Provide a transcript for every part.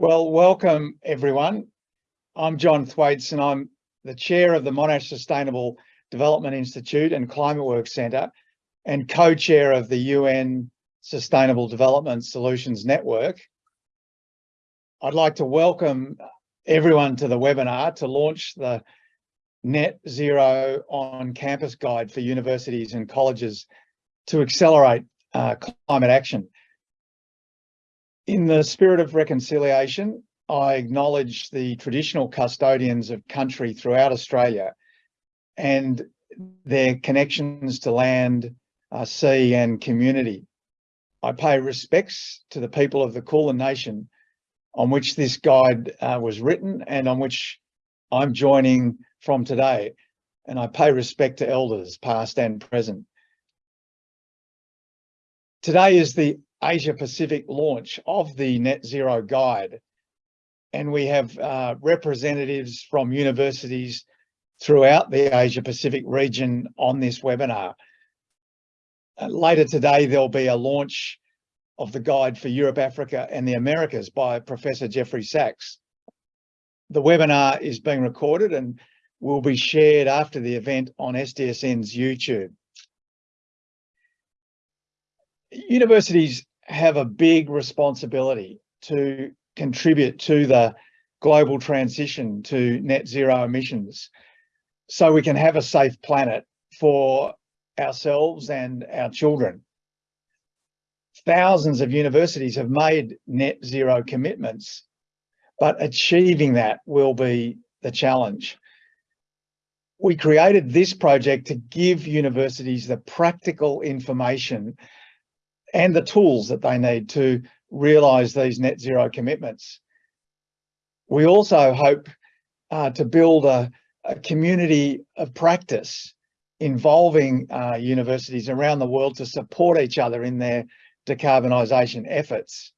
Well, welcome everyone. I'm John Thwaites and I'm the chair of the Monash Sustainable Development Institute and ClimateWorks Centre and co-chair of the UN Sustainable Development Solutions Network. I'd like to welcome everyone to the webinar to launch the Net Zero on Campus Guide for universities and colleges to accelerate uh, climate action. In the spirit of reconciliation, I acknowledge the traditional custodians of country throughout Australia and their connections to land, uh, sea and community. I pay respects to the people of the Kulin Nation on which this guide uh, was written and on which I'm joining from today. And I pay respect to elders past and present. Today is the Asia Pacific launch of the Net Zero Guide. And we have uh, representatives from universities throughout the Asia Pacific region on this webinar. Uh, later today, there'll be a launch of the guide for Europe, Africa and the Americas by Professor Jeffrey Sachs. The webinar is being recorded and will be shared after the event on SDSN's YouTube. Universities have a big responsibility to contribute to the global transition to net zero emissions so we can have a safe planet for ourselves and our children. Thousands of universities have made net zero commitments, but achieving that will be the challenge. We created this project to give universities the practical information and the tools that they need to realise these net zero commitments. We also hope uh, to build a, a, community of practice involving uh, universities around the world to support each other in their decarbonisation efforts.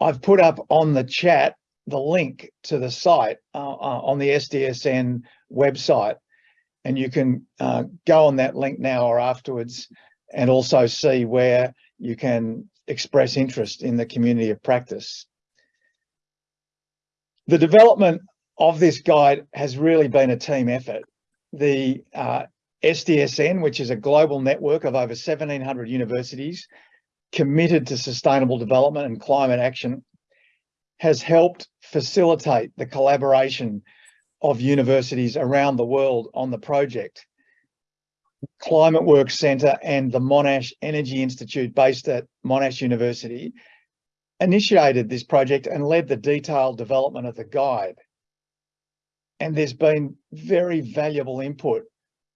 I've put up on the chat the link to the site uh, uh on the SDSN website and you can uh, go on that link now or afterwards and also see where you can express interest in the community of practice. The development of this guide has really been a team effort. The uh, SDSN, which is a global network of over 1700 universities committed to sustainable development and climate action, has helped facilitate the collaboration of universities around the world on the project. ClimateWorks Centre and the Monash Energy Institute based at Monash University initiated this project and led the detailed development of the guide. And there's been very valuable input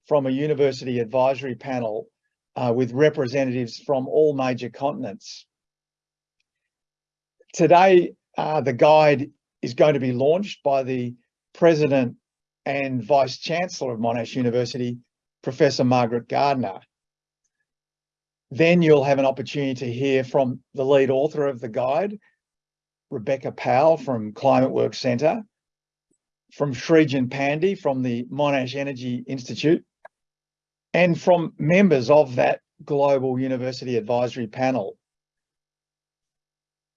from a university advisory panel uh, with representatives from all major continents. Today, uh, the guide is going to be launched by the President and Vice Chancellor of Monash University, Professor Margaret Gardner. Then you'll have an opportunity to hear from the lead author of the guide, Rebecca Powell from ClimateWorks Centre, from Srijan Pandey from the Monash Energy Institute, and from members of that Global University Advisory Panel.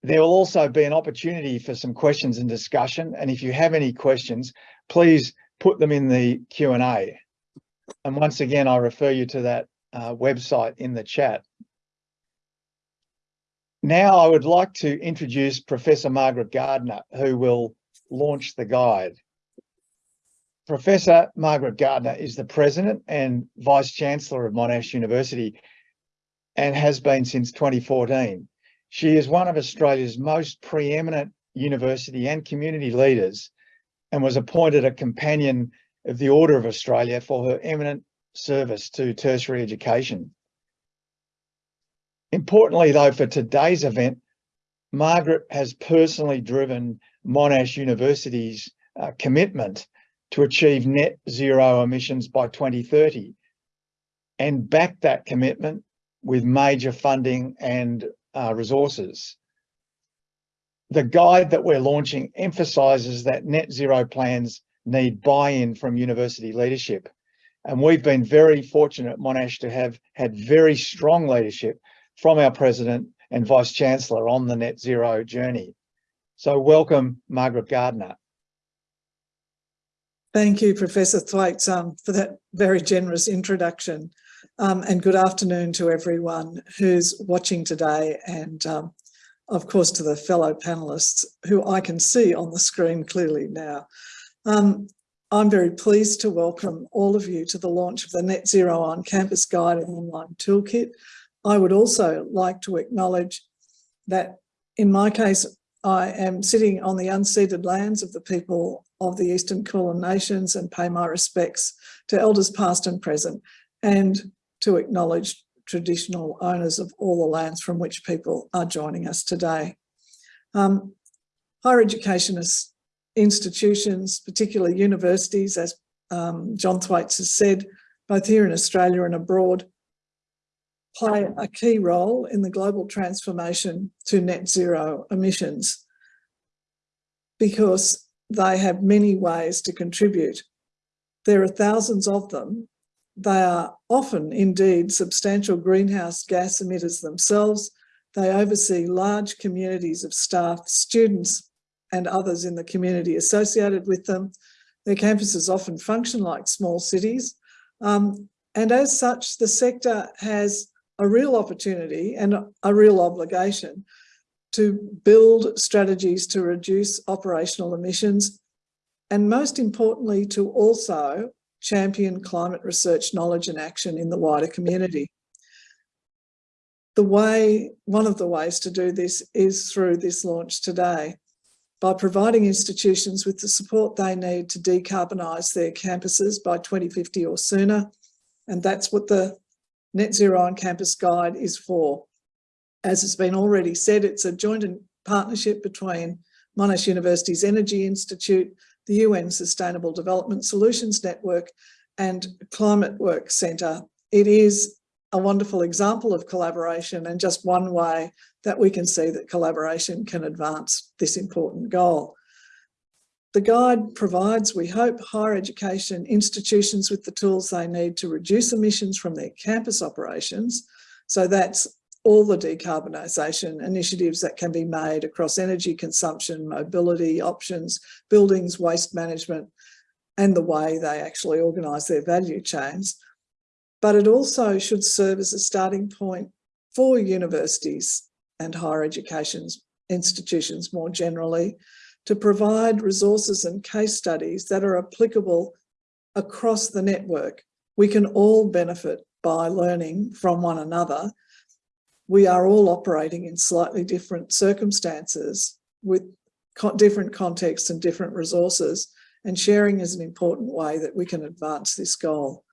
There will also be an opportunity for some questions and discussion. And if you have any questions, please put them in the Q&A. And once again, I'll refer you to that uh, website in the chat. Now I would like to introduce Professor Margaret Gardner, who will launch the guide. Professor Margaret Gardner is the President and Vice Chancellor of Monash University and has been since 2014. She is one of Australia's most preeminent university and community leaders and was appointed a companion of the Order of Australia for her eminent service to tertiary education. Importantly though, for today's event, Margaret has personally driven Monash University's uh, commitment to achieve net zero emissions by 2030 and backed that commitment with major funding and uh, resources. The guide that we're launching emphasises that net zero plans need buy-in from university leadership. And we've been very fortunate at Monash to have had very strong leadership from our president and vice chancellor on the net zero journey. So welcome, Margaret Gardner. Thank you, Professor Thwaites, um, for that very generous introduction. Um, and good afternoon to everyone who's watching today and um, of course to the fellow panellists who I can see on the screen clearly now. Um, I'm very pleased to welcome all of you to the launch of the Net Zero on Campus Guide and Online Toolkit. I would also like to acknowledge that in my case, I am sitting on the unceded lands of the people of the Eastern Kulin Nations and pay my respects to elders past and present and to acknowledge traditional owners of all the lands from which people are joining us today. Um, higher education institutions, particularly universities, as um, John Thwaites has said, both here in Australia and abroad, play a key role in the global transformation to net zero emissions because they have many ways to contribute. There are thousands of them. They are often indeed substantial greenhouse gas emitters themselves. They oversee large communities of staff, students and others in the community associated with them. Their campuses often function like small cities. Um, and as such, the sector has a real opportunity and a real obligation to build strategies to reduce operational emissions and most importantly to also champion climate research knowledge and action in the wider community. The way, one of the ways to do this is through this launch today by providing institutions with the support they need to decarbonise their campuses by 2050 or sooner. And that's what the Net Zero on Campus Guide is for. As has been already said, it's a joint partnership between Monash University's Energy Institute, the UN Sustainable Development Solutions Network and ClimateWorks Centre. It is a wonderful example of collaboration and just one way that we can see that collaboration can advance this important goal. The guide provides, we hope, higher education institutions with the tools they need to reduce emissions from their campus operations. So that's all the decarbonisation initiatives that can be made across energy consumption, mobility options, buildings, waste management, and the way they actually organise their value chains. But it also should serve as a starting point for universities and higher education institutions more generally to provide resources and case studies that are applicable across the network. We can all benefit by learning from one another. We are all operating in slightly different circumstances with co different contexts and different resources and sharing is an important way that we can advance this goal.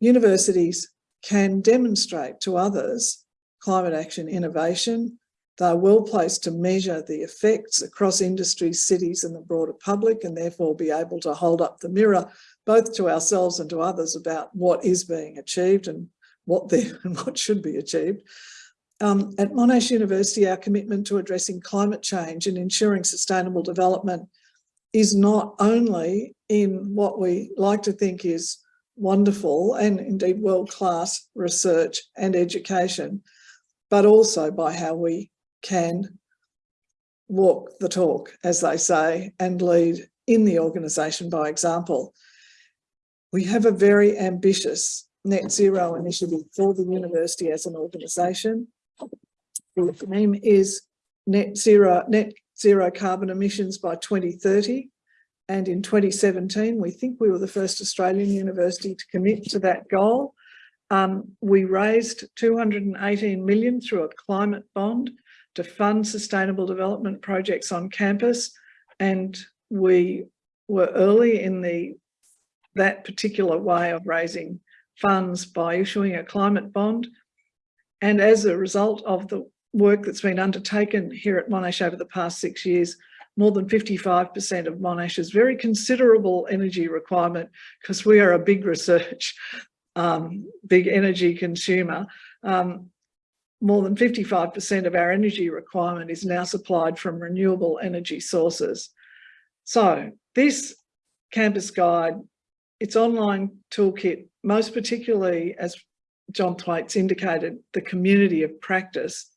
Universities can demonstrate to others climate action innovation they're well placed to measure the effects across industries, cities and the broader public and therefore be able to hold up the mirror both to ourselves and to others about what is being achieved and what, and what should be achieved. Um, at Monash University, our commitment to addressing climate change and ensuring sustainable development is not only in what we like to think is wonderful and indeed world-class research and education, but also by how we can walk the talk, as they say, and lead in the organisation by example. We have a very ambitious net zero initiative for the university as an organisation. The name is net zero, net zero carbon emissions by 2030. And in 2017, we think we were the first Australian university to commit to that goal. Um, we raised 218 million through a climate bond to fund sustainable development projects on campus. And we were early in the that particular way of raising funds by issuing a climate bond. And as a result of the work that's been undertaken here at Monash over the past six years, more than 55% of Monash's very considerable energy requirement, because we are a big research, um, big energy consumer, um, more than 55% of our energy requirement is now supplied from renewable energy sources. So this campus guide, its online toolkit, most particularly as John Thwaites indicated, the community of practice,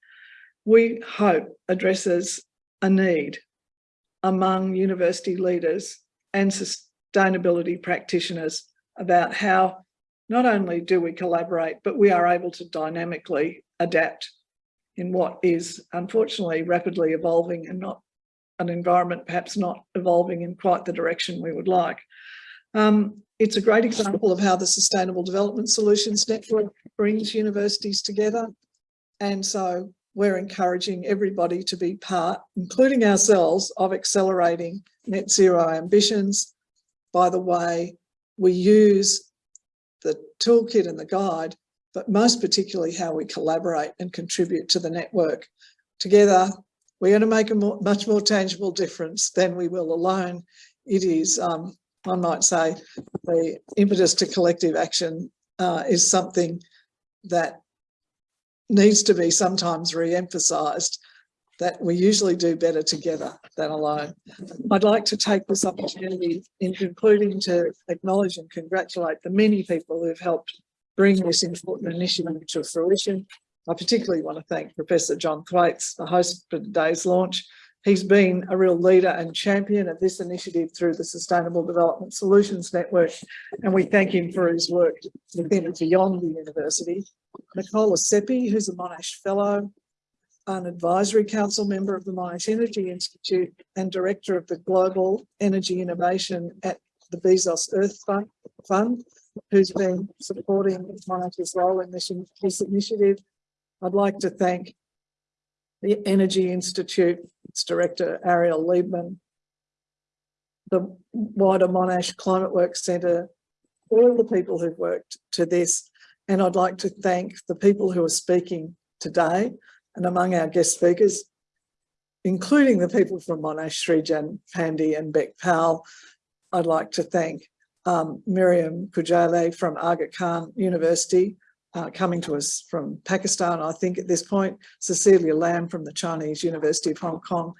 we hope addresses a need among university leaders and sustainability practitioners about how not only do we collaborate, but we are able to dynamically adapt in what is unfortunately rapidly evolving and not an environment perhaps not evolving in quite the direction we would like. Um, it's a great example of how the Sustainable Development Solutions Network brings universities together. And so we're encouraging everybody to be part, including ourselves, of accelerating net zero ambitions by the way we use the toolkit and the guide, but most particularly how we collaborate and contribute to the network. Together, we're going to make a more, much more tangible difference than we will alone. It is, um, I might say, the impetus to collective action uh, is something that needs to be sometimes re-emphasised that we usually do better together than alone. I'd like to take this opportunity in concluding to acknowledge and congratulate the many people who've helped bring this important initiative to fruition. I particularly want to thank Professor John Thwaites, the host for today's launch. He's been a real leader and champion of this initiative through the Sustainable Development Solutions Network, and we thank him for his work within and beyond the university. Nicola Seppi, who's a Monash Fellow, an advisory council member of the Monash Energy Institute and director of the Global Energy Innovation at the Bezos Earth Fund, who's been supporting Monash's role in this, this initiative. I'd like to thank the Energy Institute, its director, Ariel Liebman, the wider Monash Climate Works Centre, all the people who've worked to this. And I'd like to thank the people who are speaking today and among our guest speakers, including the people from Monash, Srijan Pandey and Beck Powell. I'd like to thank um, Miriam Kujale from Aga Khan University, uh, coming to us from Pakistan, I think at this point, Cecilia Lam from the Chinese University of Hong Kong,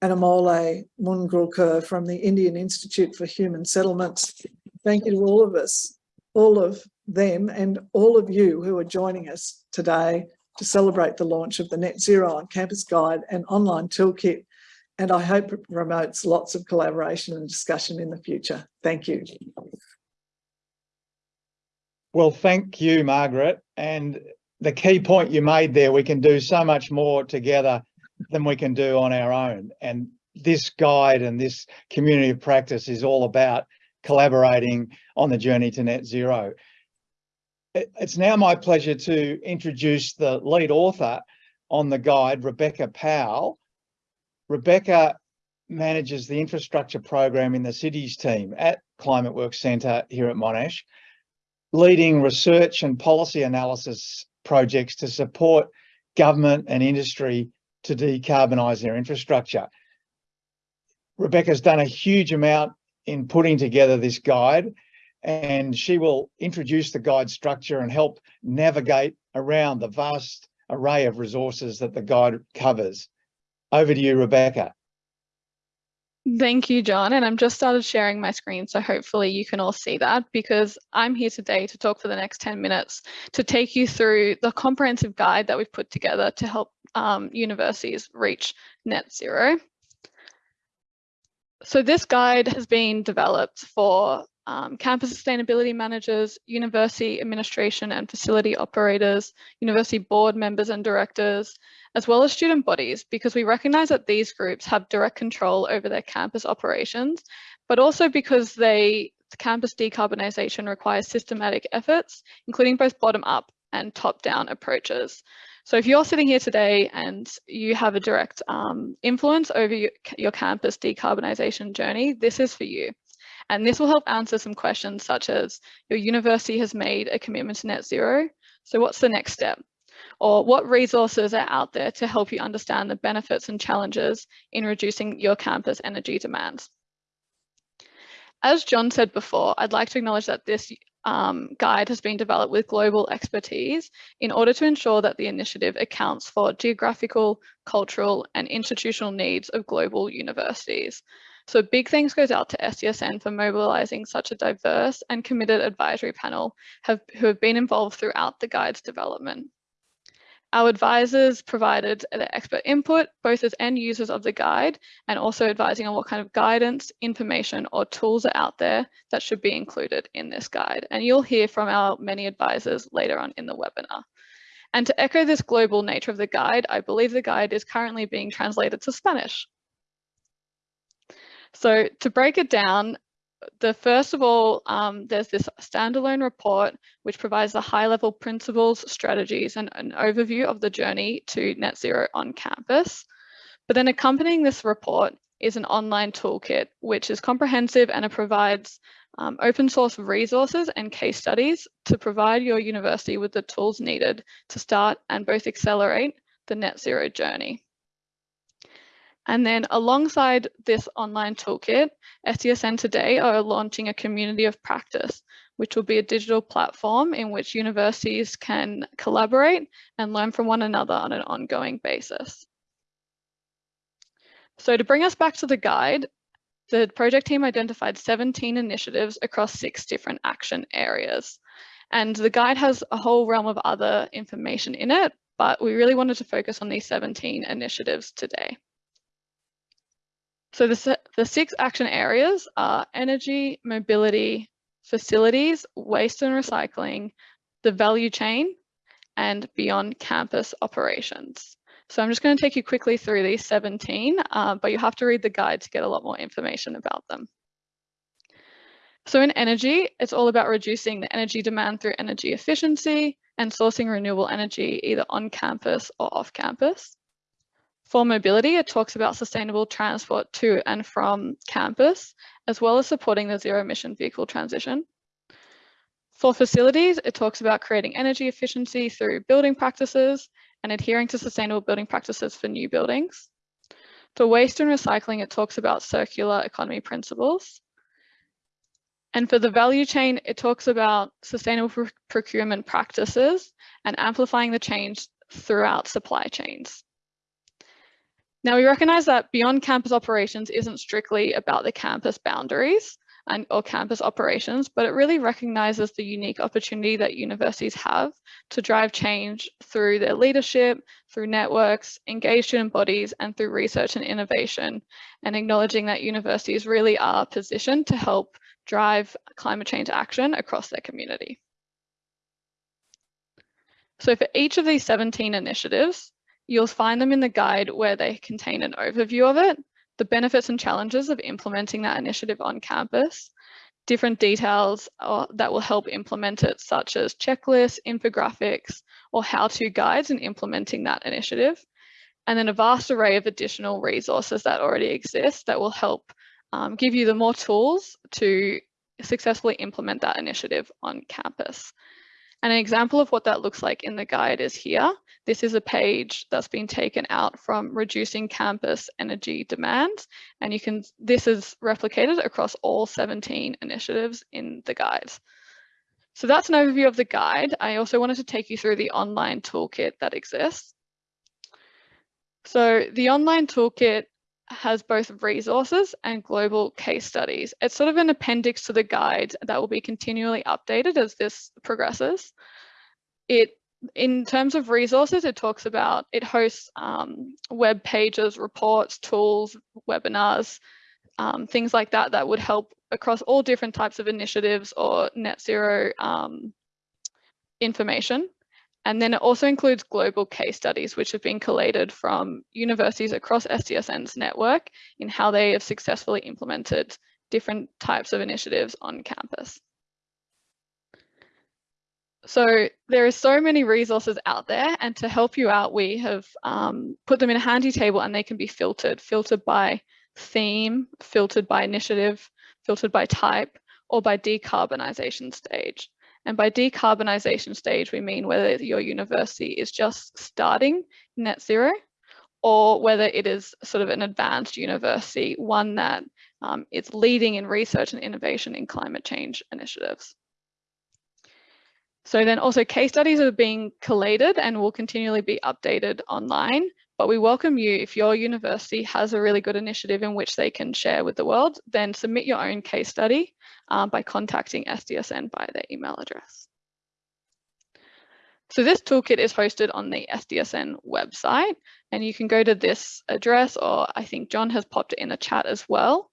and Amol Mungurkar from the Indian Institute for Human Settlements. Thank you to all of us, all of them and all of you who are joining us today to celebrate the launch of the Net Zero on Campus Guide and online toolkit. And I hope it promotes lots of collaboration and discussion in the future. Thank you. Well, thank you, Margaret. And the key point you made there, we can do so much more together than we can do on our own. And this guide and this community of practice is all about collaborating on the journey to net zero. It's now my pleasure to introduce the lead author on the guide, Rebecca Powell. Rebecca manages the infrastructure program in the cities team at Climate Works Centre here at Monash leading research and policy analysis projects to support government and industry to decarbonise their infrastructure. Rebecca's done a huge amount in putting together this guide and she will introduce the guide structure and help navigate around the vast array of resources that the guide covers. Over to you, Rebecca. Thank you, John. And I'm just started sharing my screen, so hopefully you can all see that because I'm here today to talk for the next 10 minutes to take you through the comprehensive guide that we've put together to help um, universities reach net zero. So this guide has been developed for um, campus sustainability managers, university administration and facility operators, university board members and directors, as well as student bodies, because we recognize that these groups have direct control over their campus operations, but also because they campus decarbonisation requires systematic efforts, including both bottom-up and top-down approaches. So if you're sitting here today and you have a direct um, influence over your, your campus decarbonisation journey, this is for you. And this will help answer some questions such as your university has made a commitment to net zero. So what's the next step? Or what resources are out there to help you understand the benefits and challenges in reducing your campus energy demands? As John said before, I'd like to acknowledge that this um, guide has been developed with global expertise in order to ensure that the initiative accounts for geographical, cultural and institutional needs of global universities. So big thanks goes out to SDSN for mobilising such a diverse and committed advisory panel have, who have been involved throughout the guide's development. Our advisors provided expert input, both as end users of the guide and also advising on what kind of guidance, information or tools are out there that should be included in this guide. And you'll hear from our many advisors later on in the webinar. And to echo this global nature of the guide, I believe the guide is currently being translated to Spanish. So to break it down, the first of all, um, there's this standalone report which provides the high level principles, strategies and an overview of the journey to net zero on campus. But then accompanying this report is an online toolkit which is comprehensive and it provides um, open source resources and case studies to provide your university with the tools needed to start and both accelerate the net zero journey. And then alongside this online toolkit, SDSN today are launching a community of practice, which will be a digital platform in which universities can collaborate and learn from one another on an ongoing basis. So to bring us back to the guide, the project team identified 17 initiatives across six different action areas. And the guide has a whole realm of other information in it, but we really wanted to focus on these 17 initiatives today. So the, the six action areas are energy, mobility, facilities, waste and recycling, the value chain, and beyond campus operations. So I'm just going to take you quickly through these 17, uh, but you have to read the guide to get a lot more information about them. So in energy, it's all about reducing the energy demand through energy efficiency and sourcing renewable energy either on campus or off campus. For mobility, it talks about sustainable transport to and from campus, as well as supporting the zero emission vehicle transition. For facilities, it talks about creating energy efficiency through building practices and adhering to sustainable building practices for new buildings. For waste and recycling, it talks about circular economy principles. And for the value chain, it talks about sustainable procurement practices and amplifying the change throughout supply chains. Now we recognise that beyond campus operations isn't strictly about the campus boundaries and or campus operations, but it really recognises the unique opportunity that universities have to drive change through their leadership, through networks, engaged student bodies, and through research and innovation, and acknowledging that universities really are positioned to help drive climate change action across their community. So for each of these 17 initiatives, You'll find them in the guide where they contain an overview of it, the benefits and challenges of implementing that initiative on campus, different details uh, that will help implement it, such as checklists, infographics, or how-to guides in implementing that initiative. And then a vast array of additional resources that already exist that will help um, give you the more tools to successfully implement that initiative on campus. And an example of what that looks like in the guide is here. This is a page that's been taken out from reducing campus energy demand. And you can, this is replicated across all 17 initiatives in the guide. So that's an overview of the guide. I also wanted to take you through the online toolkit that exists. So the online toolkit has both resources and global case studies. It's sort of an appendix to the guide that will be continually updated as this progresses. It, in terms of resources, it talks about, it hosts um, web pages, reports, tools, webinars, um, things like that that would help across all different types of initiatives or net zero um, information. And then it also includes global case studies, which have been collated from universities across SDSN's network in how they have successfully implemented different types of initiatives on campus. So there are so many resources out there and to help you out, we have um, put them in a handy table and they can be filtered, filtered by theme, filtered by initiative, filtered by type, or by decarbonisation stage. And by decarbonisation stage, we mean whether your university is just starting net zero or whether it is sort of an advanced university, one that um, is leading in research and innovation in climate change initiatives. So then also case studies are being collated and will continually be updated online. But we welcome you if your university has a really good initiative in which they can share with the world, then submit your own case study um, by contacting SDSN by their email address. So this toolkit is hosted on the SDSN website and you can go to this address or I think John has popped it in the chat as well.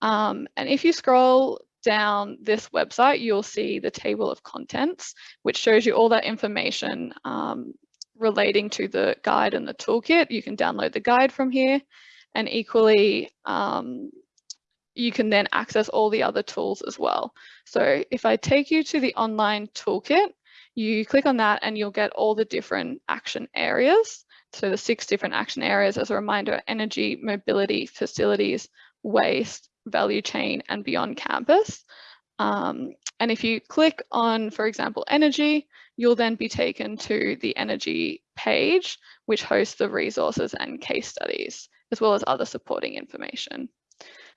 Um, and if you scroll down this website, you'll see the table of contents, which shows you all that information um, relating to the guide and the toolkit. You can download the guide from here and equally um, you can then access all the other tools as well. So if I take you to the online toolkit, you click on that and you'll get all the different action areas. So the six different action areas as a reminder, energy, mobility, facilities, waste, value chain and beyond campus. Um, and if you click on, for example, energy, you'll then be taken to the energy page, which hosts the resources and case studies, as well as other supporting information.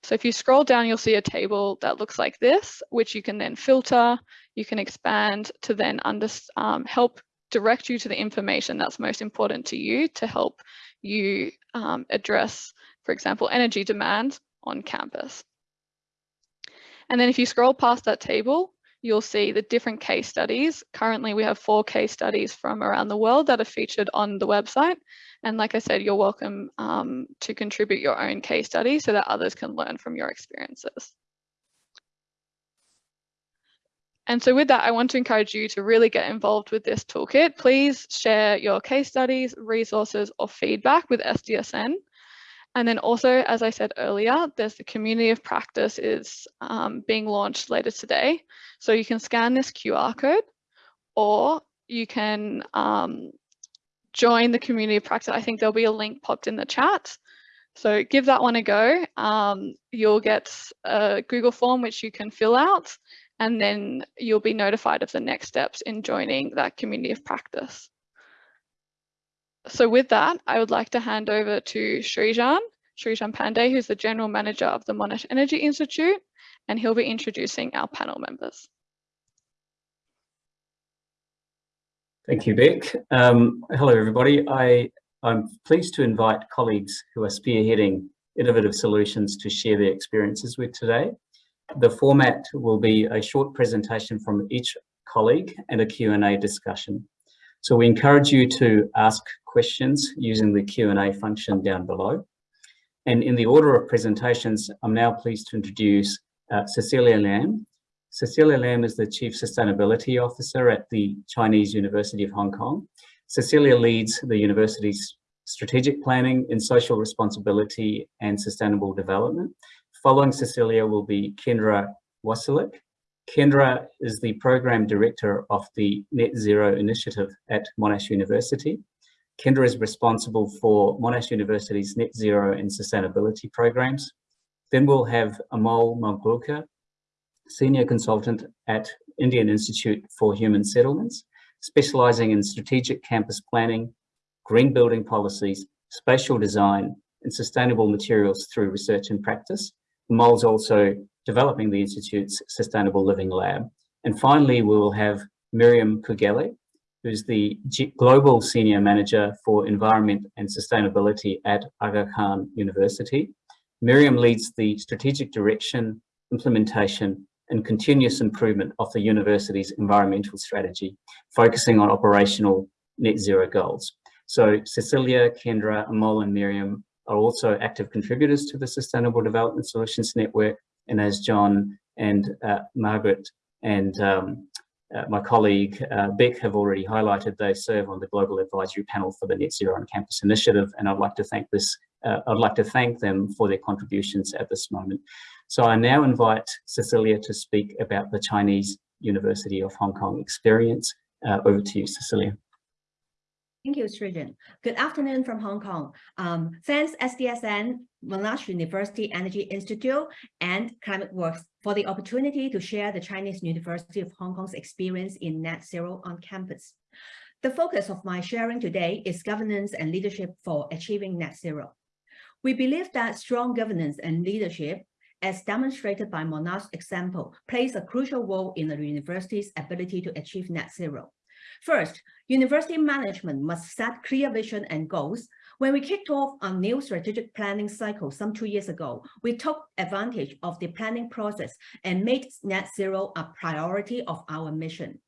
So if you scroll down, you'll see a table that looks like this, which you can then filter, you can expand to then under, um, help direct you to the information that's most important to you to help you um, address, for example, energy demand on campus. And then if you scroll past that table, you'll see the different case studies. Currently, we have four case studies from around the world that are featured on the website. And like I said, you're welcome um, to contribute your own case study so that others can learn from your experiences. And so with that, I want to encourage you to really get involved with this toolkit. Please share your case studies, resources, or feedback with SDSN. And then also, as I said earlier, there's the community of practice is um, being launched later today. So you can scan this QR code or you can um, join the community of practice. I think there'll be a link popped in the chat. So give that one a go. Um, you'll get a Google form which you can fill out and then you'll be notified of the next steps in joining that community of practice. So with that, I would like to hand over to Srijan, Srijan Pandey, who's the General Manager of the Monash Energy Institute, and he'll be introducing our panel members. Thank you, Beck. Um, hello, everybody. I, I'm pleased to invite colleagues who are spearheading innovative solutions to share their experiences with today. The format will be a short presentation from each colleague and a Q&A discussion. So we encourage you to ask questions using the Q&A function down below. And in the order of presentations, I'm now pleased to introduce uh, Cecilia Lam. Cecilia Lam is the Chief Sustainability Officer at the Chinese University of Hong Kong. Cecilia leads the university's strategic planning in social responsibility and sustainable development. Following Cecilia will be Kendra Wasilik. Kendra is the Program Director of the Net Zero Initiative at Monash University. Kendra is responsible for Monash University's net zero and sustainability programs. Then we'll have Amol Malgulkar, Senior Consultant at Indian Institute for Human Settlements, specializing in strategic campus planning, green building policies, spatial design, and sustainable materials through research and practice. Amol's also developing the Institute's Sustainable Living Lab. And finally, we will have Miriam Kugele, who's the G Global Senior Manager for Environment and Sustainability at Aga Khan University. Miriam leads the strategic direction, implementation, and continuous improvement of the university's environmental strategy, focusing on operational net zero goals. So Cecilia, Kendra, Amol, and Miriam are also active contributors to the Sustainable Development Solutions Network. And as John and uh, Margaret and um, uh, my colleague uh, Beck have already highlighted, they serve on the Global Advisory Panel for the Net Zero on Campus Initiative, and I'd like to thank this. Uh, I'd like to thank them for their contributions at this moment. So I now invite Cecilia to speak about the Chinese University of Hong Kong experience. Uh, over to you, Cecilia. Thank you, Srijan. Good afternoon from Hong Kong. Um, thanks SDSN, Monash University Energy Institute, and ClimateWorks for the opportunity to share the Chinese University of Hong Kong's experience in net zero on campus. The focus of my sharing today is governance and leadership for achieving net zero. We believe that strong governance and leadership as demonstrated by Monash's example, plays a crucial role in the university's ability to achieve net zero. First, university management must set clear vision and goals. When we kicked off our new strategic planning cycle some two years ago, we took advantage of the planning process and made net zero a priority of our mission.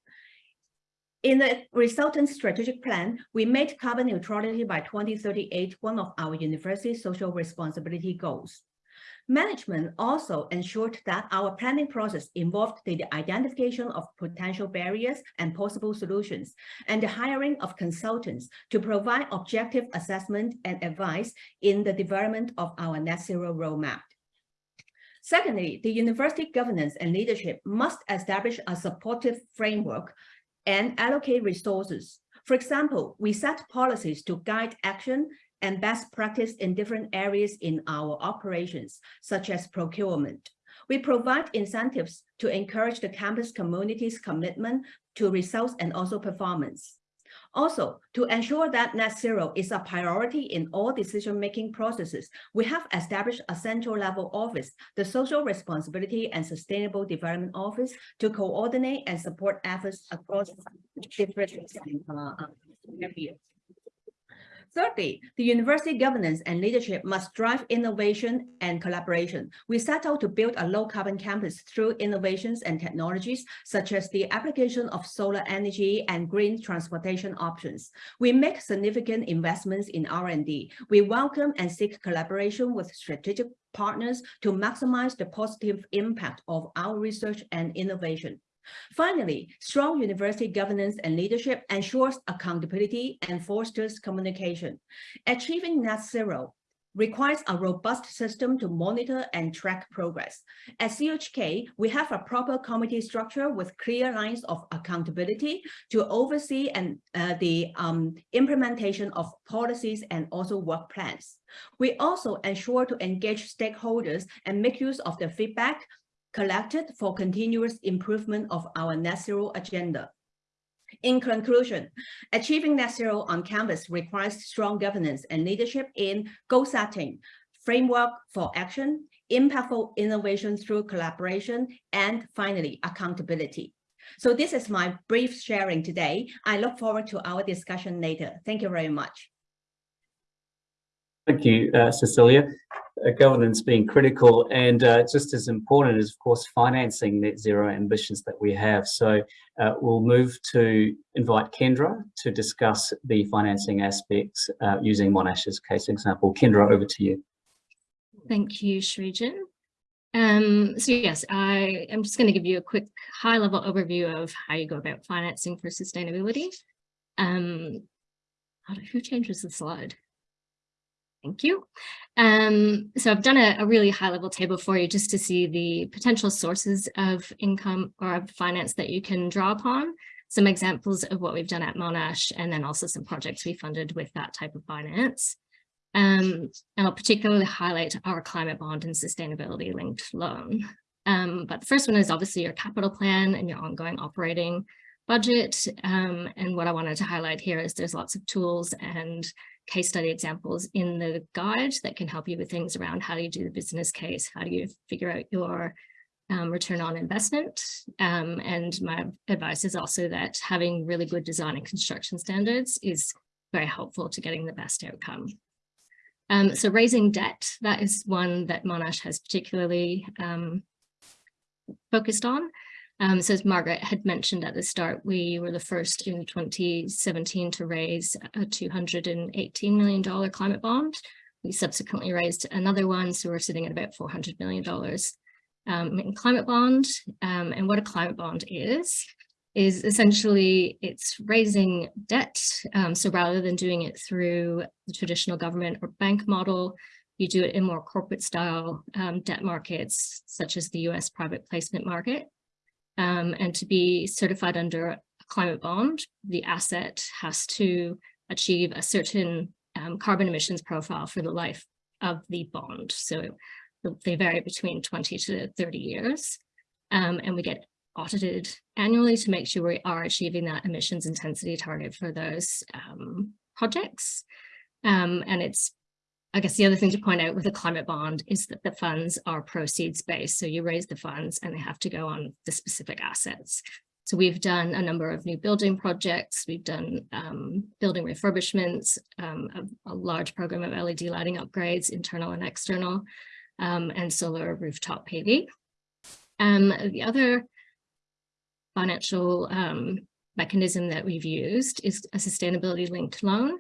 In the resultant strategic plan, we made carbon neutrality by 2038 one of our university's social responsibility goals. Management also ensured that our planning process involved the identification of potential barriers and possible solutions, and the hiring of consultants to provide objective assessment and advice in the development of our net zero roadmap. Secondly, the university governance and leadership must establish a supportive framework and allocate resources. For example, we set policies to guide action and best practice in different areas in our operations, such as procurement. We provide incentives to encourage the campus community's commitment to results and also performance. Also, to ensure that net zero is a priority in all decision-making processes, we have established a central level office, the Social Responsibility and Sustainable Development Office, to coordinate and support efforts across different uh, areas. Thirdly, the university governance and leadership must drive innovation and collaboration. We set out to build a low carbon campus through innovations and technologies, such as the application of solar energy and green transportation options. We make significant investments in R&D. We welcome and seek collaboration with strategic partners to maximize the positive impact of our research and innovation. Finally, strong university governance and leadership ensures accountability and fosters communication. Achieving net zero requires a robust system to monitor and track progress. At CHK, we have a proper committee structure with clear lines of accountability to oversee and uh, the um, implementation of policies and also work plans. We also ensure to engage stakeholders and make use of their feedback collected for continuous improvement of our net zero agenda. In conclusion, achieving net zero on campus requires strong governance and leadership in goal setting, framework for action, impactful innovation through collaboration, and finally, accountability. So this is my brief sharing today. I look forward to our discussion later. Thank you very much. Thank you, uh, Cecilia uh, governance being critical and uh, just as important is of course financing net zero ambitions that we have. So uh, we'll move to invite Kendra to discuss the financing aspects uh, using Monash's case example. Kendra, over to you. Thank you, Srijan. Um, so yes, I am just going to give you a quick high level overview of how you go about financing for sustainability. Um, who changes the slide? Thank you. Um, so I've done a, a, really high level table for you just to see the potential sources of income or of finance that you can draw upon, some examples of what we've done at Monash, and then also some projects we funded with that type of finance. Um, and I'll particularly highlight our climate bond and sustainability linked loan. Um, but the first one is obviously your capital plan and your ongoing operating budget. Um, and what I wanted to highlight here is there's lots of tools and case study examples in the guide that can help you with things around how do you do the business case, how do you figure out your um, return on investment. Um, and my advice is also that having really good design and construction standards is very helpful to getting the best outcome. Um, so raising debt, that is one that Monash has particularly um, focused on. Um, so as Margaret had mentioned at the start, we were the first in 2017 to raise a $218 million climate bond. We subsequently raised another one, so we're sitting at about $400 million um, in climate bond. Um, and what a climate bond is, is essentially it's raising debt. Um, so rather than doing it through the traditional government or bank model, you do it in more corporate style um, debt markets, such as the US private placement market. Um, and to be certified under a climate bond, the asset has to achieve a certain um, carbon emissions profile for the life of the bond. So they vary between 20 to 30 years. Um, and we get audited annually to make sure we are achieving that emissions intensity target for those um, projects. Um, and it's I guess the other thing to point out with a climate bond is that the funds are proceeds based. So you raise the funds and they have to go on the specific assets. So we've done a number of new building projects. We've done um, building refurbishments, um, a, a, large program of LED lighting upgrades, internal and external, um, and solar rooftop PV. Um, the other financial um, mechanism that we've used is a sustainability linked loan.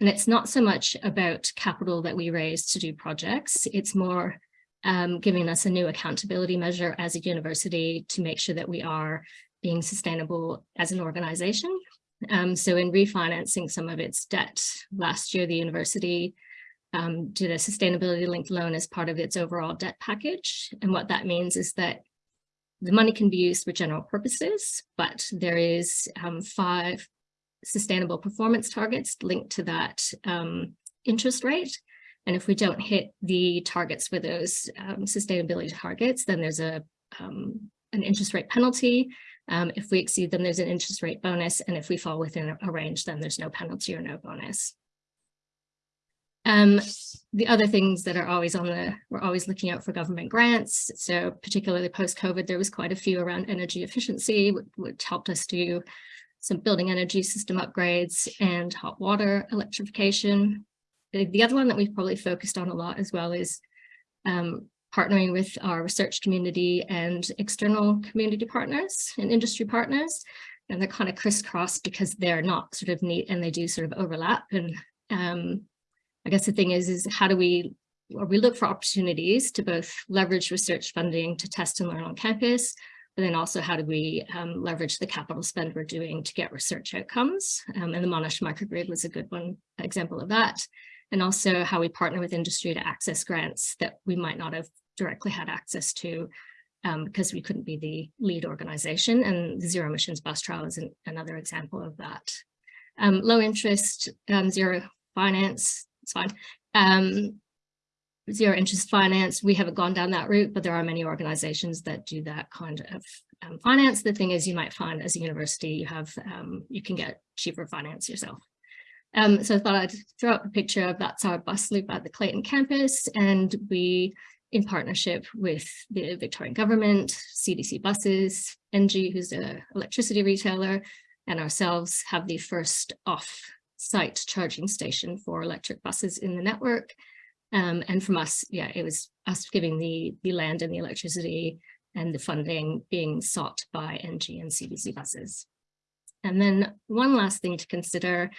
And it's not so much about capital that we raise to do projects. It's more um, giving us a new accountability measure as a university to make sure that we are being sustainable as an organization. Um, so in refinancing some of its debt last year, the university um, did a sustainability linked loan as part of its overall debt package. And what that means is that the money can be used for general purposes, but there is um, five sustainable performance targets linked to that um, interest rate. And if we don't hit the targets for those um, sustainability targets, then there's a um, an interest rate penalty. Um, if we exceed them, there's an interest rate bonus. And if we fall within a range, then there's no penalty or no bonus. Um, the other things that are always on the, we're always looking out for government grants. So particularly post-COVID, there was quite a few around energy efficiency, which, which helped us do some building energy system upgrades and hot water electrification. The, the other one that we've probably focused on a lot as well is um, partnering with our research community and external community partners and industry partners. And they're kind of crisscrossed because they're not sort of neat and they do sort of overlap. And um, I guess the thing is, is how do we, or we look for opportunities to both leverage research funding to test and learn on campus, but then also how do we um, leverage the capital spend we're doing to get research outcomes? Um, and the Monash microgrid was a good one example of that. And also how we partner with industry to access grants that we might not have directly had access to um, because we couldn't be the lead organization. And the zero emissions bus trial is an, another example of that. Um, low interest, um, zero finance, it's fine. Um, zero interest finance, we haven't gone down that route, but there are many organizations that do that kind of um, finance. The thing is you might find as a university, you have, um, you can get cheaper finance yourself. Um, so I thought I'd throw up a picture of that's our bus loop at the Clayton campus. And we, in partnership with the Victorian government, CDC buses, ENGIE, who's an electricity retailer, and ourselves have the first off site charging station for electric buses in the network. Um, and from us, yeah, it was us giving the, the land and the electricity and the funding being sought by ENGIE and CDC buses. And then one last thing to consider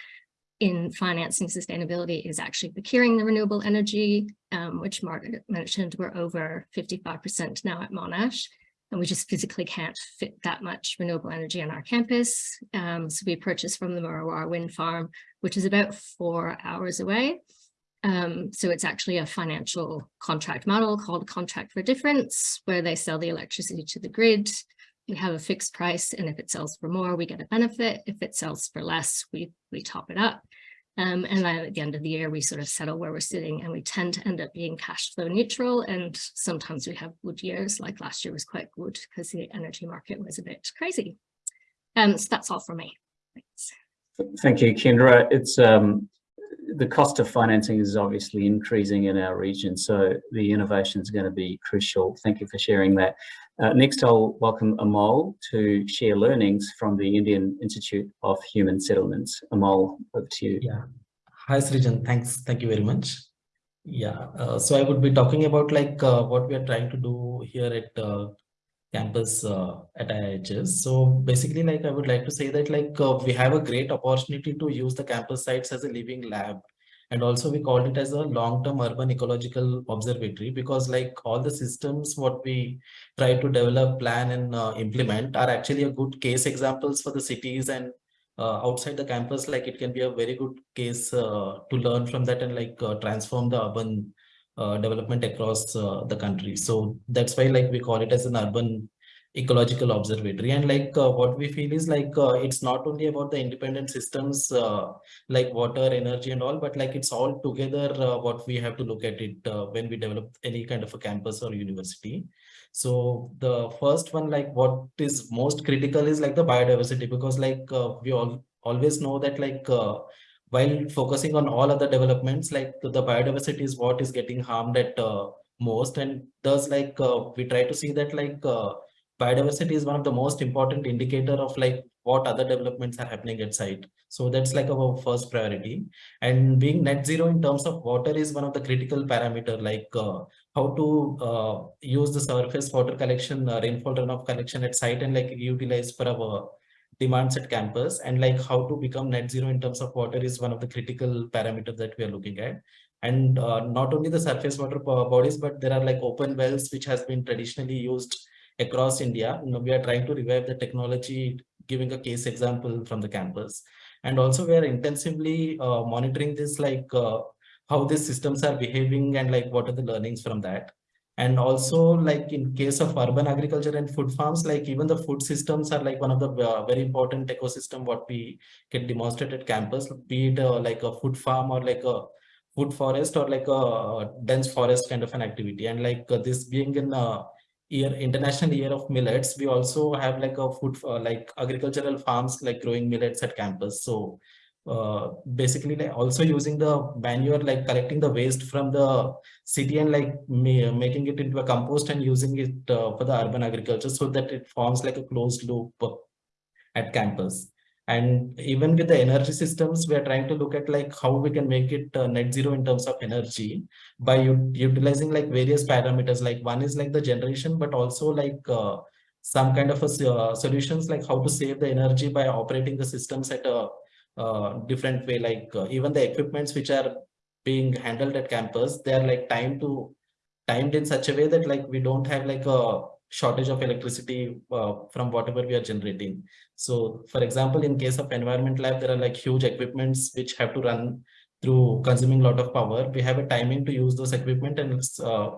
in financing sustainability is actually procuring the renewable energy, um, which Margaret mentioned, we're over 55% now at Monash and we just physically can't fit that much renewable energy on our campus. Um, so we purchased from the Murra Warra wind farm, which is about four hours away. Um, so it's actually a financial contract model called contract for difference, where they sell the electricity to the grid. We have a fixed price, and if it sells for more, we get a benefit. If it sells for less, we, we top it up. Um, and then at the end of the year, we sort of settle where we're sitting and we tend to end up being cash flow neutral. And sometimes we have good years, like last year was quite good because the energy market was a bit crazy. Um, so that's all for me. Thanks. Thank you, Kendra. It's um, the cost of financing is obviously increasing in our region, so the innovation is going to be crucial. Thank you for sharing that. Uh, next, I'll welcome Amol to share learnings from the Indian Institute of Human Settlements. Amol, over to you. Yeah. Hi, Srijan. Thanks. Thank you very much. Yeah. Uh, so I would be talking about like uh, what we are trying to do here at uh, campus uh, at IHS. So basically, like I would like to say that like uh, we have a great opportunity to use the campus sites as a living lab and also we called it as a long-term urban ecological observatory because like all the systems what we try to develop plan and uh, implement are actually a good case examples for the cities and uh, outside the campus. Like it can be a very good case uh, to learn from that and like uh, transform the urban uh, development across uh, the country. So that's why like we call it as an urban ecological observatory. And like uh, what we feel is like uh, it's not only about the independent systems uh, like water energy and all but like it's all together uh, what we have to look at it uh, when we develop any kind of a campus or university. So the first one like what is most critical is like the biodiversity because like uh, we all always know that like while focusing on all other developments like the biodiversity is what is getting harmed at most. And thus like we try to see that like biodiversity is one of the most important indicator of like what other developments are happening at site. So that's like our first priority. And being net zero in terms of water is one of the critical parameter, like uh, how to uh, use the surface water collection, uh, rainfall runoff collection at site and like utilize for our demands at campus and like how to become net zero in terms of water is one of the critical parameters that we are looking at and uh, not only the surface water bodies but there are like open wells which has been traditionally used across india. You know, we are trying to revive the technology giving a case example from the campus. And also we are intensively uh, monitoring this like uh, how these systems are behaving and like what are the learnings from that. And also like in case of urban agriculture and food farms like even the food systems are like one of the uh, very important ecosystem what we can demonstrate at campus be it uh, like a food farm or like a food forest or like a dense forest kind of an activity. And like uh, this being in a year international year of millets we also have like a food uh, like agricultural farms like growing millets at campus. So uh, basically like also using the manure like collecting the waste from the city and like making it into a compost and using it uh, for the urban agriculture so that it forms like a closed loop at campus and even with the energy systems we are trying to look at like how we can make it uh, net zero in terms of energy by utilizing like various parameters. Like one is like the generation but also like uh, some kind of a uh, solutions like how to save the energy by operating the systems at a uh, different way. Like uh, even the equipments which are being handled at campus they are like timed to timed in such a way that like we don't have like a shortage of electricity uh, from whatever we are generating. So for example in case of environment lab there are like huge equipments which have to run through consuming a lot of power. We have a timing to use those equipment and uh,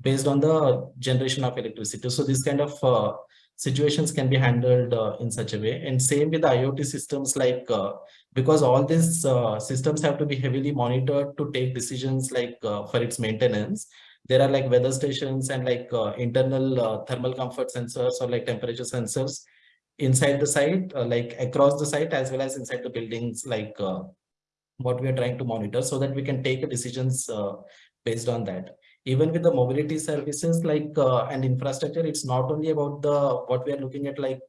based on the generation of electricity. So this kind of uh, situations can be handled uh, in such a way. And same with the iot systems like uh, because all these uh, systems have to be heavily monitored to take decisions like uh, for its maintenance there are like weather stations and like uh, internal uh, thermal comfort sensors or like temperature sensors inside the site like across the site as well as inside the buildings like what we are trying to monitor so that we can take decisions based on that. Even with the mobility services like uh, and infrastructure it's not only about the what we are looking at like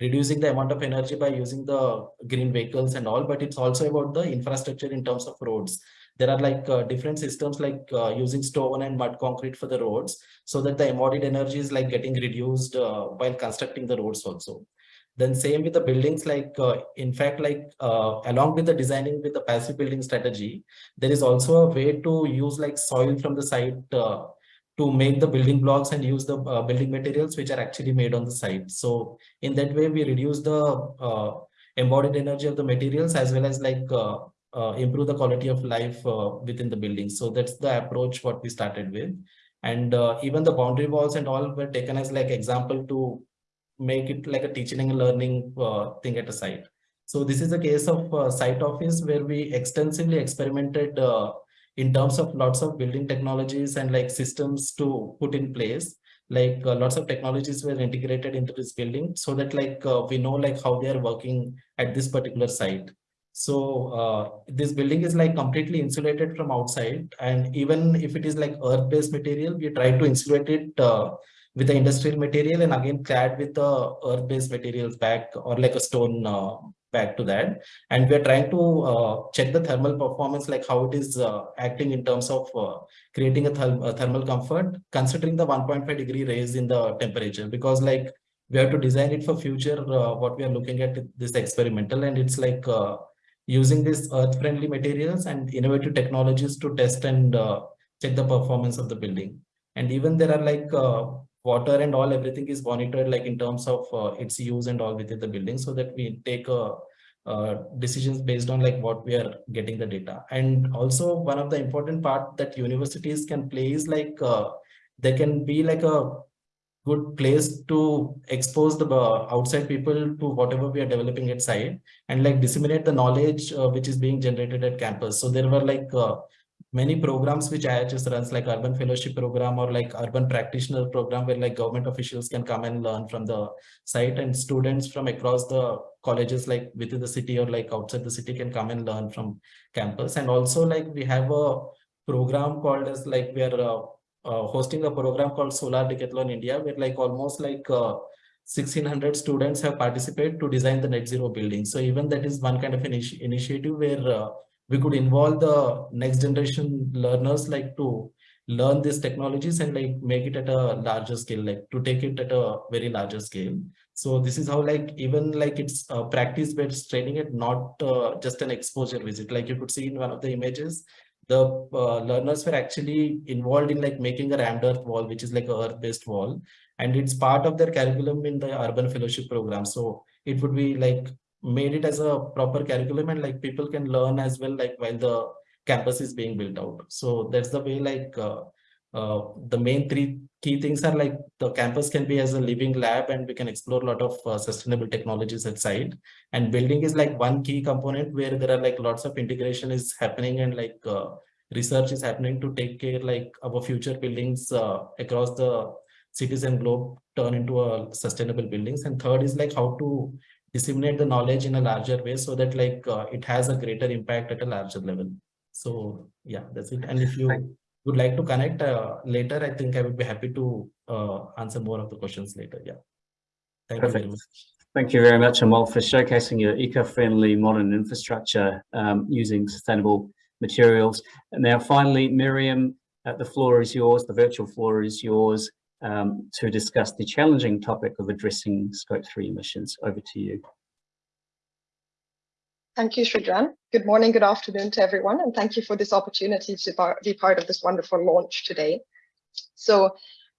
reducing the amount of energy by using the green vehicles and all but it's also about the infrastructure in terms of roads there are like uh, different systems like uh, using stone and mud concrete for the roads so that the embodied energy is like getting reduced uh, while constructing the roads also then same with the buildings, like uh, in fact, like uh, along with the designing with the passive building strategy, there is also a way to use like soil from the site to make the building blocks and use the uh, building materials which are actually made on the site. So in that way, we reduce the uh, embodied energy of the materials as well as like uh, improve the quality of life within the building. So that's the approach what we started with. And even the boundary walls and all were taken as like example to make it like a teaching and learning uh, thing at a site. So this is a case of uh, site office where we extensively experimented uh, in terms of lots of building technologies and like systems to put in place. Like uh, lots of technologies were integrated into this building so that like uh, we know like how they are working at this particular site. So uh, this building is like completely insulated from outside. And even if it is like earth-based material, we try to insulate it with the industrial material and again clad with the earth-based materials back or like a stone uh, back to that. And we're trying to uh, check the thermal performance, like how it is uh, acting in terms of uh, creating a, a, thermal comfort, considering the 1.5 degree raise in the temperature, because like we have to design it for future, uh, what we are looking at this experimental. And it's like uh, using these earth friendly materials and innovative technologies to test and check the performance of the building. And even there are like water and all everything is monitored like in terms of uh, its use and all within the building so that we take uh, uh, decisions based on like what we are getting the data and also one of the important part that universities can play is like uh, they can be like a good place to expose the uh, outside people to whatever we are developing at site and like disseminate the knowledge uh, which is being generated at campus. So there were like many programs which IHS runs like urban fellowship program or like urban practitioner program where like government officials can come and learn from the site and students from across the colleges like within the city or like outside the city can come and learn from campus. And also like we have a program called as like we are uh, uh, hosting a program called Solar Decathlon India where like almost like uh, 1600 students have participated to design the net zero building. So even that is one kind of an initiative where uh, we could involve the next generation learners like to learn these technologies and like make it at a larger scale, like to take it at a very larger scale. So this is how like even like it's uh, practice based training it not uh, just an exposure visit. Like you could see in one of the images, the uh, learners were actually involved in like making a rammed earth wall, which is like a earth based wall. And it's part of their curriculum in the urban fellowship program. So it would be like made it as a proper curriculum and like people can learn as well, like while the campus is being built out. So that's the way like uh, uh, the main three key things are like the campus can be as a living lab and we can explore a lot of uh, sustainable technologies outside and building is like one key component where there are like lots of integration is happening and like uh, research is happening to take care like our future buildings uh, across the cities and globe turn into a sustainable buildings. And third is like how to disseminate the knowledge in a larger way so that like uh, it has a greater impact at a larger level. So yeah that's it. And if you would like to connect uh, later, I think I would be happy to uh, answer more of the questions later. Yeah. Thank Perfect. you very much. Thank you very much, Amol, for showcasing your eco-friendly modern infrastructure um, using sustainable materials. And now finally, Miriam, uh, the floor is yours, the virtual floor is yours um, to discuss the challenging topic of addressing scope three emissions. Over to you. Thank you, Srijan. Good morning, good afternoon to everyone, and thank you for this opportunity to be part of this wonderful launch today. So,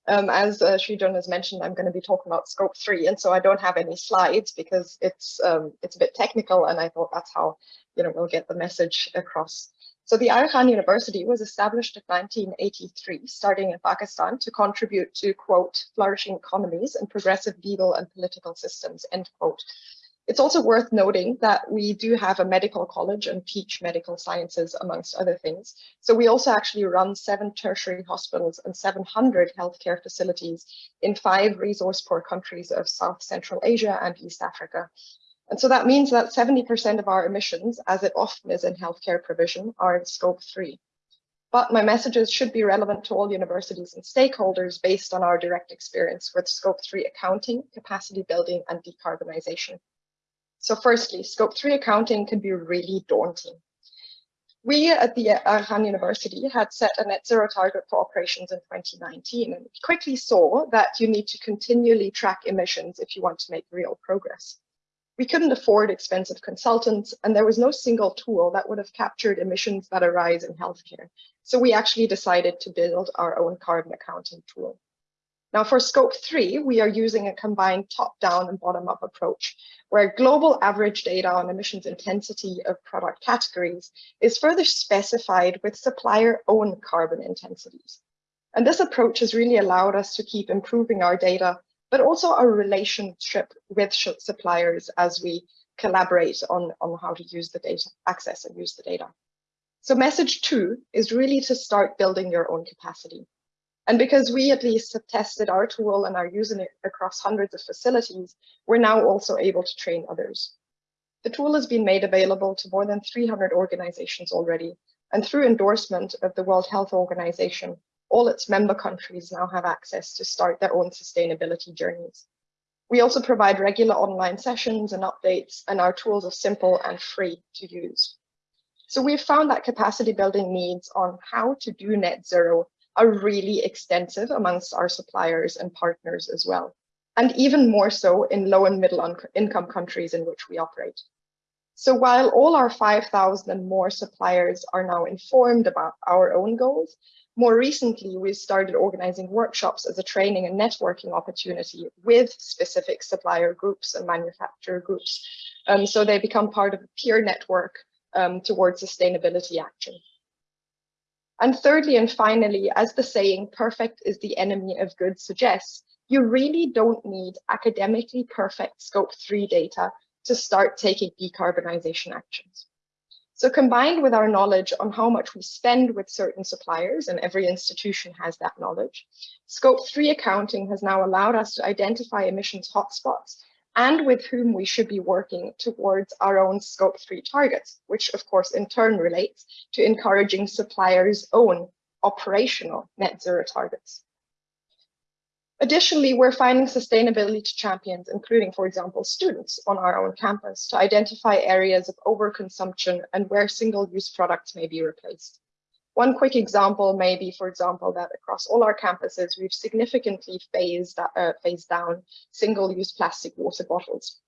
um, as uh, has mentioned, I'm going to be talking about scope three, and so I don't have any slides because it's um, it's a bit technical, and I thought that's how you know we'll get the message across. So the Aga University was established in 1983, starting in Pakistan, to contribute to quote flourishing economies and progressive legal and political systems end quote it's also worth noting that we do have a medical college and teach medical sciences, amongst other things. So we also actually run seven tertiary hospitals and 700 healthcare facilities in five resource poor countries of South Central Asia and East Africa. And so that means that 70% of our emissions, as it often is in healthcare provision, are in scope three. But my messages should be relevant to all universities and stakeholders based on our direct experience with scope three accounting, capacity building, and decarbonization. So firstly, scope three accounting can be really daunting. We at the uh, Aga University had set a net zero target for operations in 2019 and quickly saw that you need to continually track emissions if you want to make real progress. We couldn't afford expensive consultants and there was no single tool that would have captured emissions that arise in healthcare. So we actually decided to build our own carbon accounting tool. Now for scope three, we are using a combined top-down and bottom-up approach, where global average data on emissions intensity of product categories is further specified with supplier own carbon intensities. And this approach has really allowed us to keep improving our data, but also our relationship with suppliers as we collaborate on, on how to use the data, access and use the data. So message two is really to start building your own capacity. And because we at least have tested our tool and are using it across hundreds of facilities, we're now also able to train others. The tool has been made available to more than 300 organizations already, and through endorsement of the World Health Organization, all its member countries now have access to start their own sustainability journeys. We also provide regular online sessions and updates, and our tools are simple and free to use. So we've found that capacity building needs on how to do net zero are really extensive amongst our suppliers and partners as well, and even more so in low and middle income countries in which we operate. So while all our 5,000 and more suppliers are now informed about our own goals, more recently, we started organizing workshops as a training and networking opportunity with specific supplier groups and manufacturer groups. Um, so they become part of a peer network um, towards sustainability action. And thirdly and finally, as the saying, perfect is the enemy of good suggests, you really don't need academically perfect scope three data to start taking decarbonization actions. So combined with our knowledge on how much we spend with certain suppliers, and every institution has that knowledge, scope three accounting has now allowed us to identify emissions hotspots and with whom we should be working towards our own scope three targets, which of course in turn relates to encouraging suppliers' own operational net zero targets. Additionally, we're finding sustainability champions, including, for example, students on our own campus to identify areas of overconsumption and where single-use products may be replaced. One quick example may be, for example, that across all our campuses, we've significantly phased, uh, phased down single-use plastic water bottles.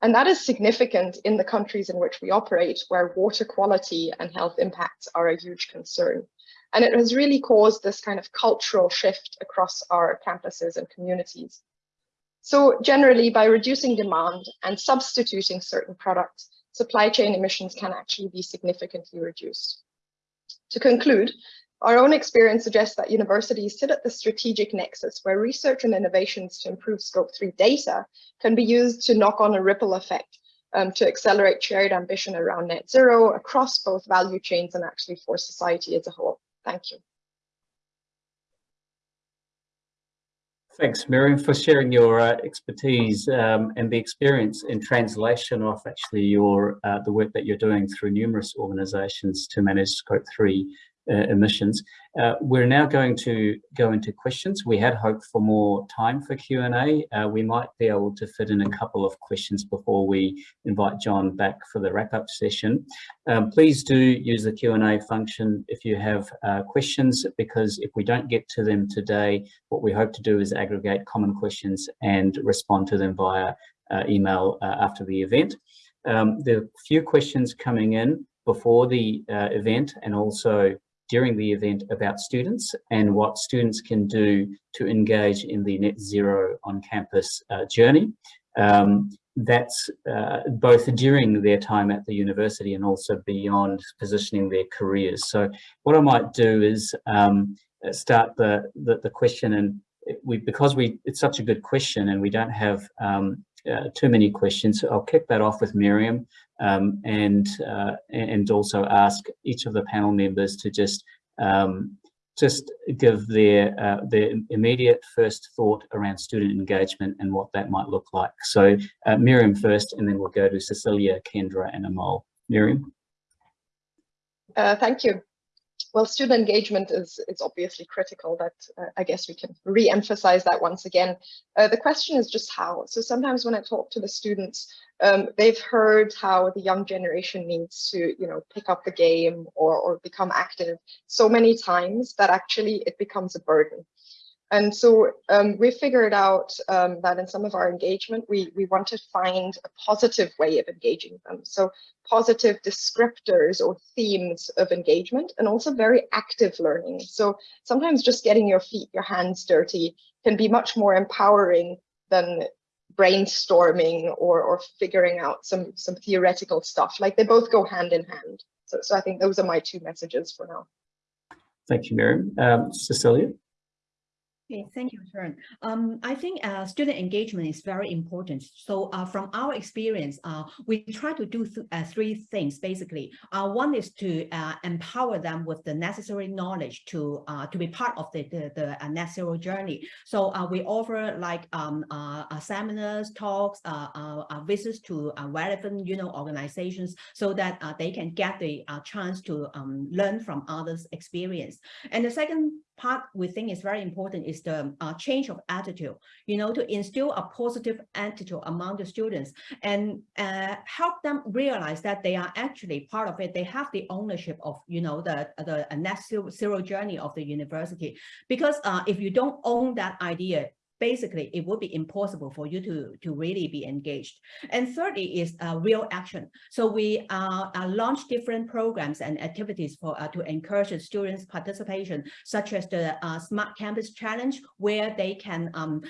And that is significant in the countries in which we operate, where water quality and health impacts are a huge concern. And it has really caused this kind of cultural shift across our campuses and communities. So generally, by reducing demand and substituting certain products, supply chain emissions can actually be significantly reduced. To conclude, our own experience suggests that universities sit at the strategic nexus where research and innovations to improve scope 3 data can be used to knock on a ripple effect um, to accelerate shared ambition around net zero across both value chains and actually for society as a whole. Thank you. Thanks, Miriam, for sharing your uh, expertise um, and the experience in translation of actually your uh, the work that you're doing through numerous organisations to manage Scope 3 uh, emissions. Uh, we're now going to go into questions. We had hoped for more time for Q&A. Uh, we might be able to fit in a couple of questions before we invite John back for the wrap-up session. Um, please do use the Q&A function if you have uh, questions, because if we don't get to them today, what we hope to do is aggregate common questions and respond to them via uh, email uh, after the event. Um, there are a few questions coming in before the event and also during the event about students and what students can do to engage in the net zero on campus uh, journey. Um, that's uh, both during their time at the university and also beyond positioning their careers. So what I might do is um, start the, the, the, question and we because we it's such a good question and we don't have um, uh, too many questions. I'll kick that off with Miriam um, and uh, and also ask each of the panel members to just um, just give their uh, their immediate first thought around student engagement and what that might look like. So uh, Miriam first, and then we'll go to Cecilia, Kendra, and Amol. Miriam. Uh, thank you. Well, student engagement is, is obviously critical. That uh, I guess we can re-emphasize that once again. Uh, the question is just how. So sometimes when I talk to the students, um, they've heard how the young generation needs to, you know, pick up the game or, or become active so many times that actually it becomes a burden. And so um, we figured out um, that in some of our engagement, we, we want to find a positive way of engaging them. So positive descriptors or themes of engagement and also very active learning. So sometimes just getting your feet, your hands dirty can be much more empowering than brainstorming or, or figuring out some, some theoretical stuff. Like they both go hand in hand. So, so I think those are my two messages for now. Thank you, Miriam. Um, Cecilia? Okay, thank you, Srijan. Um, I think uh, student engagement is very important. So uh, from our experience, uh, we try to do th uh, three things, basically. Uh, one is to uh, empower them with the necessary knowledge to uh, to be part of the, the, the zero journey. So we offer like um, seminars, talks, visits to relevant you know, organizations so that they can get the chance to um, learn from others' experience. And the second part we think is very important is the uh, change of attitude, you know, to instill a positive attitude among the students and uh, help them realize that they are actually part of it. They have the ownership of, you know, the, the net zero journey of the university. Because uh, if you don't own that idea, basically it would be impossible for you to, to really be engaged. And thirdly is uh, real action. So we uh, uh, launch different programs and activities for uh, to encourage students participation, such as the uh, Smart Campus Challenge, where they can um,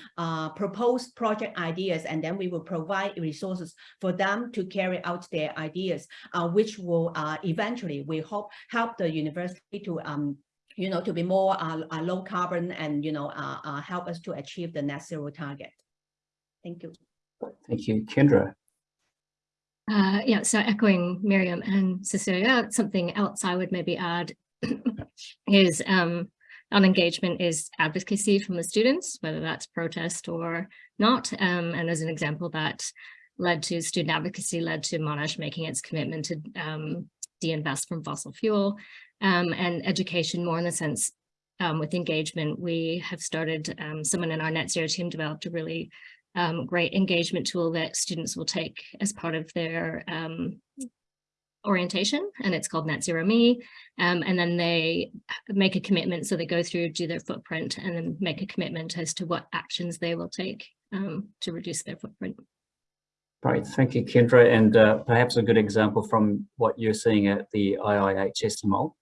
propose project ideas and then we will provide resources for them to carry out their ideas, which will eventually, we hope, help the university to um, you know, to be more uh, uh, low carbon and, you know, uh, uh, help us to achieve the net zero target. Thank you. Thank you. Kendra. Uh, yeah, so echoing Miriam and Cecilia, something else I would maybe add is um, on engagement is advocacy from the students, whether that's protest or not. Um, and as an example that led to student advocacy, led to Monash making its commitment to um, de-invest from fossil fuel um, and education more in the sense um, with engagement. We have started, um, someone in our net zero team developed a really um, great engagement tool that students will take as part of their um, orientation and it's called Net Zero Me. Um, and then they make a commitment. So they go through, do their footprint and then make a commitment as to what actions they will take um, to reduce their footprint. Great, thank you, Kendra. And uh, perhaps a good example from what you're seeing at the IIHS Amol.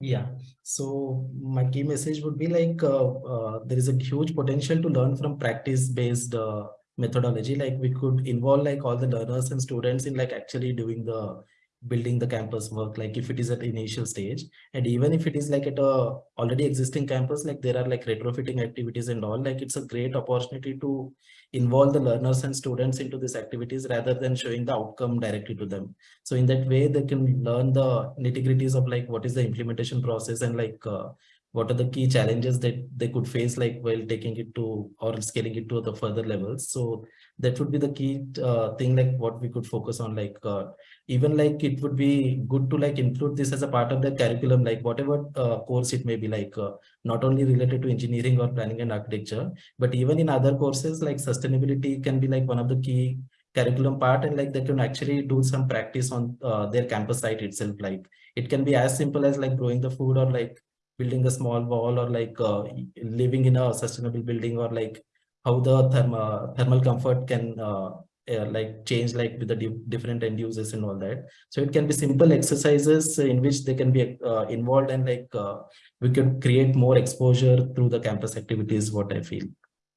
Yeah, so my key message would be like uh, uh, there is a huge potential to learn from practice-based uh, methodology. Like we could involve like all the learners and students in like actually doing the building the campus work like if it is at initial stage. And even if it is like at a already existing campus like there are like retrofitting activities and all like it's a great opportunity to involve the learners and students into these activities rather than showing the outcome directly to them. So in that way they can learn the nitty-gritties of like what is the implementation process and like uh, what are the key challenges that they could face like while taking it to or scaling it to the further levels? So that would be the key uh, thing like what we could focus on like uh, even like it would be good to like include this as a part of the curriculum like whatever uh, course it may be like uh, not only related to engineering or planning and architecture but even in other courses like sustainability can be like one of the key curriculum part and like they can actually do some practice on uh, their campus site itself. Like it can be as simple as like growing the food or like building a small wall or like uh, living in a sustainable building or like how the thermal thermal comfort can uh, uh, like change like with the di different end users and all that. So it can be simple exercises in which they can be uh, involved and like uh, we could create more exposure through the campus activities what i feel.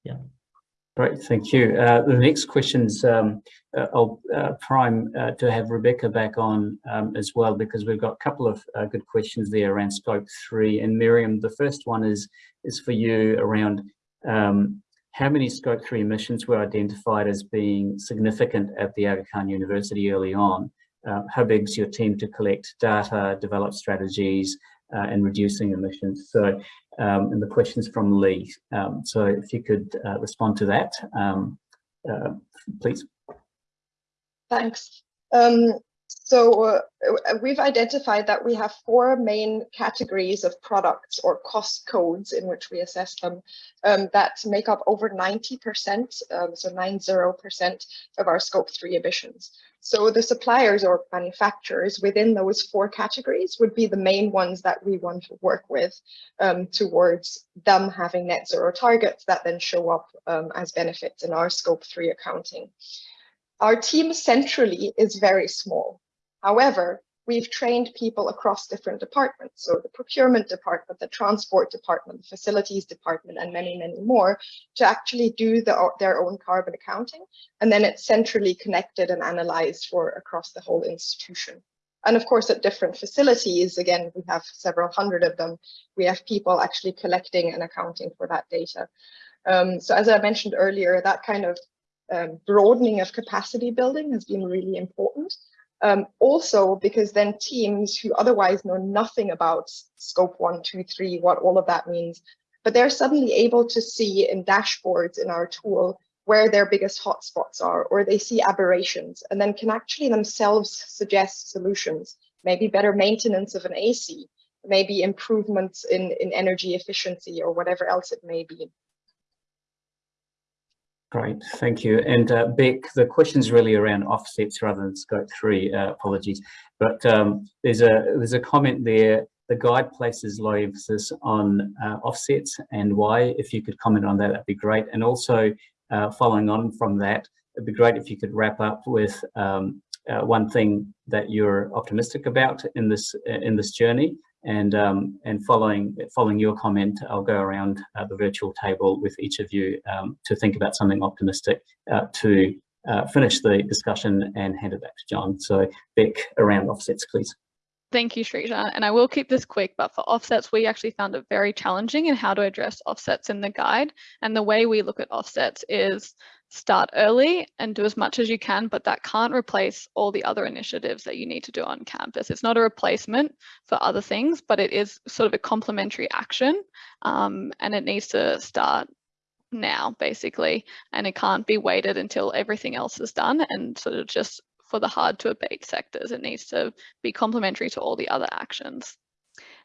Yeah Great, thank you. Uh, the next questions um, uh, I'll uh, prime uh, to have Rebecca back on um, as well because we've got a couple of uh, good questions there around scope three. And Miriam, the first one is is for you around um, how many scope three emissions were identified as being significant at the Aga Khan University early on? Uh, how big is your team to collect data, develop strategies, and reducing emissions? So, um, and the questions from Lee. Um, so if you could uh, respond to that, um, uh, please. Thanks. Um, so uh, we've identified that we have four main categories of products or cost codes in which we assess them um, that make up over 90%, um, so 90% of our scope three emissions. So the suppliers or manufacturers within those four categories would be the main ones that we want to work with um, towards them having net zero targets that then show up um, as benefits in our scope three accounting. Our team centrally is very small. However, we've trained people across different departments. So the procurement department, the transport department, the facilities department, and many, many more to actually do the, their own carbon accounting. And then it's centrally connected and analyzed for across the whole institution. And of course, at different facilities, again, we have several hundred of them, we have people actually collecting and accounting for that data. Um, so as I mentioned earlier, that kind of um, broadening of capacity building has been really important. Um, also, because then teams who otherwise know nothing about scope one, two, three, what all of that means, but they're suddenly able to see in dashboards in our tool where their biggest hotspots are, or they see aberrations, and then can actually themselves suggest solutions, maybe better maintenance of an AC, maybe improvements in, in energy efficiency or whatever else it may be. Great, thank you. And uh, Beck, the question's really around offsets rather than scope three, uh, apologies. But um, there's a there's a comment there, the guide places low emphasis on uh, offsets and why, if you could comment on that, that'd be great. And also uh, following on from that, it'd be great if you could wrap up with um, uh, one thing that you're optimistic about in this in this journey and um, and following following your comment, I'll go around uh, the virtual table with each of you um, to think about something optimistic uh, to uh, finish the discussion and hand it back to John. So Beck, around offsets, please. Thank you, Srijan. And I will keep this quick, but for offsets, we actually found it very challenging in how to address offsets in the guide. And the way we look at offsets is start early and do as much as you can, but that can't replace all the other initiatives that you need to do on campus. It's not a replacement for other things, but it is sort of a complementary action um, and it needs to start now basically. And it can't be waited until everything else is done and sort of just for the hard to abate sectors. It needs to be complementary to all the other actions.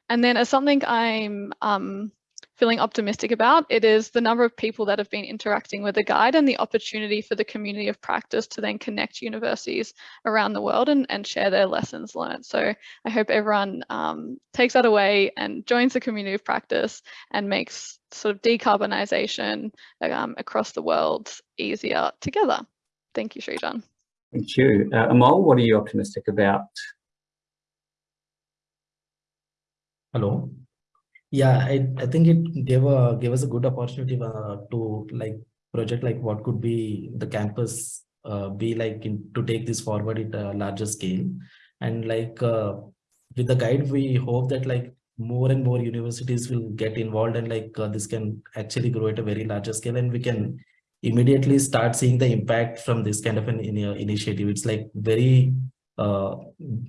And then as something i'm um, feeling optimistic about. It is the number of people that have been interacting with the guide and the opportunity for the community of practice to then connect universities around the world and, and share their lessons learned. So I hope everyone um, takes that away and joins the community of practice and makes sort of decarbonisation um, across the world easier together. Thank you, Srijan. Thank you. Uh, Amol, what are you optimistic about? Hello. Yeah, I, I think it gave a gave us a good opportunity uh, to like project like what could be the campus uh, be like in, to take this forward at a larger scale. And like uh, with the guide we hope that like more and more universities will get involved and like uh, this can actually grow at a very larger scale and we can immediately start seeing the impact from this kind of an in, initiative. It's like very uh,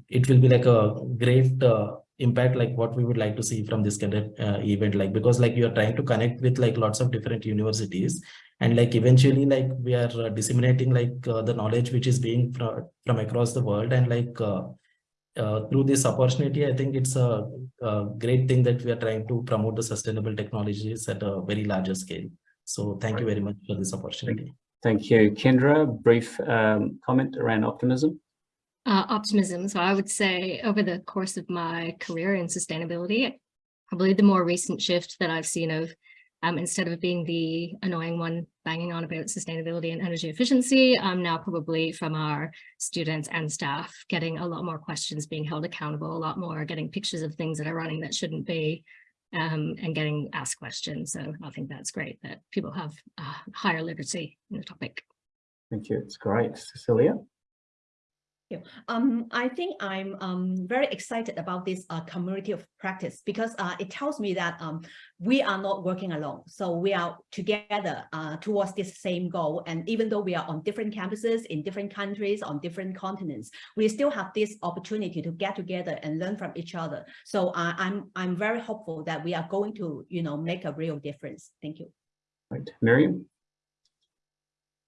it will be like a great uh, impact like what we would like to see from this kind of uh, event like because like you're trying to connect with like lots of different universities. And like eventually like we are uh, disseminating like uh, the knowledge which is being from, from across the world. And like uh, uh, through this opportunity i think it's a, a, great thing that we are trying to promote the sustainable technologies at a very larger scale. So thank you very much for this opportunity. Thank you. Kendra brief um, comment around optimism uh, optimism. So I would say over the course of my career in sustainability, probably the more recent shift that I've seen of um, instead of being the annoying one banging on about sustainability and energy efficiency, I'm now probably from our students and staff getting a lot more questions being held accountable, a lot more getting pictures of things that are running that shouldn't be, um, and getting asked questions. So I think that's great that people have uh, higher literacy in the topic. Thank you. It's great. Cecilia? Um, I think I'm um, very excited about this uh, community of practice because uh, it tells me that um, we are not working alone. So we are together uh, towards this same goal. And even though we are on different campuses in different countries, on different continents, we still have this opportunity to get together and learn from each other. So uh, I'm, I'm very hopeful that we are going to, you know, make a real difference. Thank you. Right. Miriam?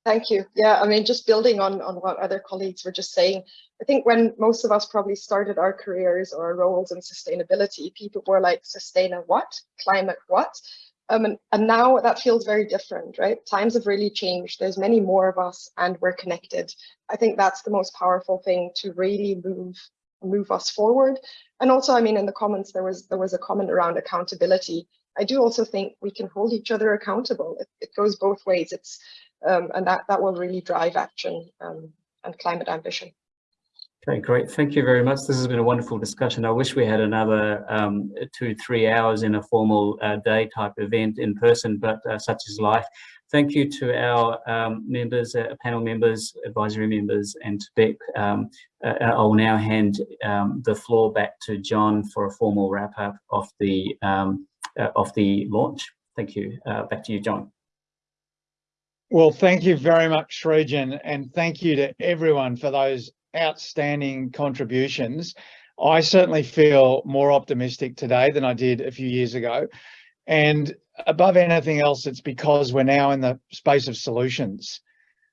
Thank you. Yeah, I mean, just building on, on what other colleagues were just saying, I think when most of us probably started our careers or our roles in sustainability, people were like, sustain a what? Climate what? Um, and, and now that feels very different, right? Times have really changed. There's many more of us and we're connected. I think that's the most powerful thing to really move move us forward. And also, I mean, in the comments, there was there was a comment around accountability. I do also think we can hold each other accountable. It, it goes both ways. It's um, and that, that will really drive action um, and climate ambition. Okay, great. Thank you very much. This has been a wonderful discussion. I wish we had another um, two, three hours in a formal uh, day type event in person, but uh, such is life. Thank you to our um, members, uh, panel members, advisory members, and to Beck. Um, uh, I'll now hand um, the floor back to John for a formal wrap up of the um, uh, of the launch. Thank you. Uh, back to you, John. Well, thank you very much, Srijan, and thank you to everyone for those outstanding contributions. I certainly feel more optimistic today than I did a few years ago. And above anything else, it's because we're now in the space of solutions.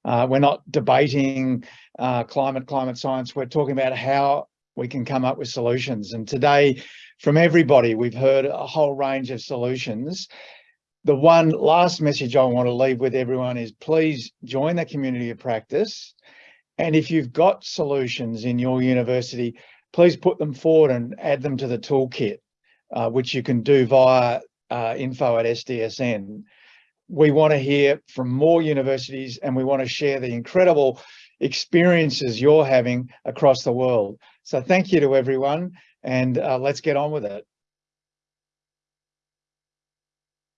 Uh, we're not debating uh, climate, climate science. We're talking about how we can come up with solutions. And today, from everybody, we've heard a whole range of solutions the one last message I want to leave with everyone is please join the community of practice. And if you've got solutions in your university, please put them forward and add them to the toolkit, uh, which you can do via uh, info at SDSN. We want to hear from more universities and we want to share the incredible experiences you're having across the world. So thank you to everyone and uh, let's get on with it.